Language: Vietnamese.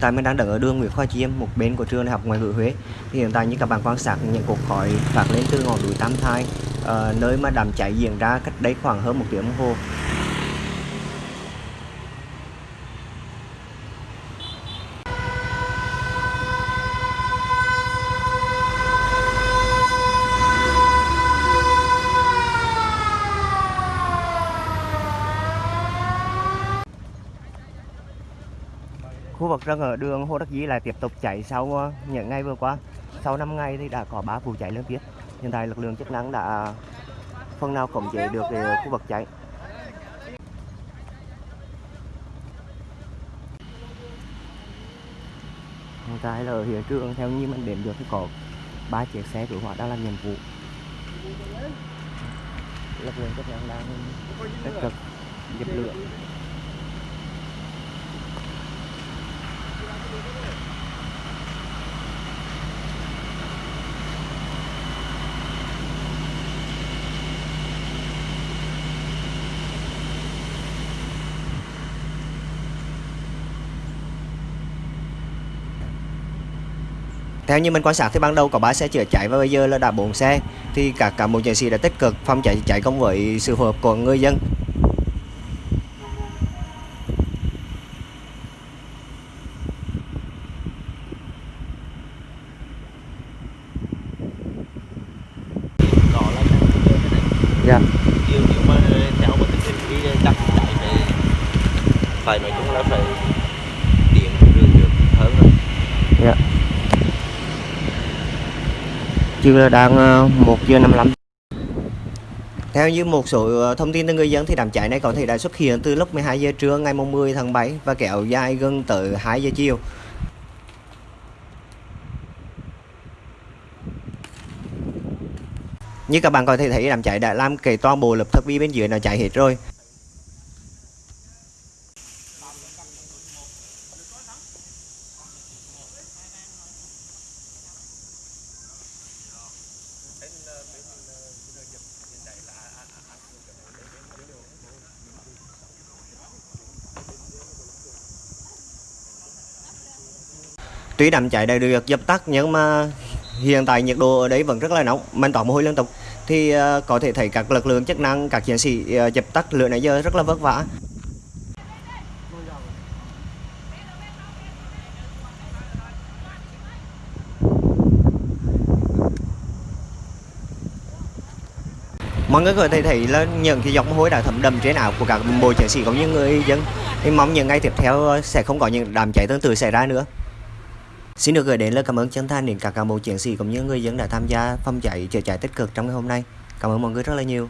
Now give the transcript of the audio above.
Hiện tại mình đang đứng ở đường Nguyễn Khoa Chiêm, một bên của trường đại học ngoại ngữ Huế. Thì hiện tại như các bạn quan sát những cột khói phát lên từ ngọn núi Tam Thai, uh, nơi mà đám cháy diễn ra cách đây khoảng hơn một tiếng đồng hồ. Khu vực rừng ở đường Hồ Đắc Dĩ lại tiếp tục cháy sau ờ, những ngày vừa qua. Sau 5 ngày thì đã có 3 vụ cháy liên tiếp. Hiện tại lực lượng chức năng đã phần nào khống chế được ờ, khu vực cháy. Hiện tại là ở hiện trường, theo như mình đếm được thì có ba chiếc xe cứu hỏa đang làm nhiệm vụ. Lực lượng chức năng đang tích cực dập lửa. Theo như mình quan sát thì ban đầu có 3 xe chữa cháy và bây giờ là đã 4 xe thì các cán bộ chiến sĩ đã tích cực phòng cháy cháy công với sự phối hợp của người dân. Dạ. điều nếu mà theo một tình hình cái chắc chạy phải phải nói chung là phải điện được được hơn rồi Dạ. Chưa đang ờ, 1 giờ 55 Theo như một số ờ, thông tin từ người dân thì đám cháy này có thể đã xuất hiện từ lúc 12 giờ trưa ngày 10 tháng 7 và kéo dài gần tới 2 giờ chiều. Như các bạn có thể thấy, đám cháy đã làm kể toàn bộ lập thực bì bên dưới nó cháy hết rồi. Tuy đám cháy đã được dập tắt nhưng mà hiện tại nhiệt độ ở đấy vẫn rất là nóng, mình tỏ mồ hôi liên tục. Thì ờ, có thể thấy các lực lượng chức năng, các chiến sĩ ờ, dập tắt lửa nãy giờ rất là vất vả. mọi người có thể thấy là những cái giọt mồ hôi đã thấm đầm trên áo của các bộ chiến sĩ cũng như người dân thì mong những ngày tiếp theo sẽ không có những đám cháy tương tự xảy ra nữa xin được gửi đến lời cảm ơn chân thành đến các cán bộ chiến sĩ cũng như người dân đã tham gia phong cháy chữa cháy tích cực trong ngày hôm nay. Cảm ơn mọi người rất là nhiều.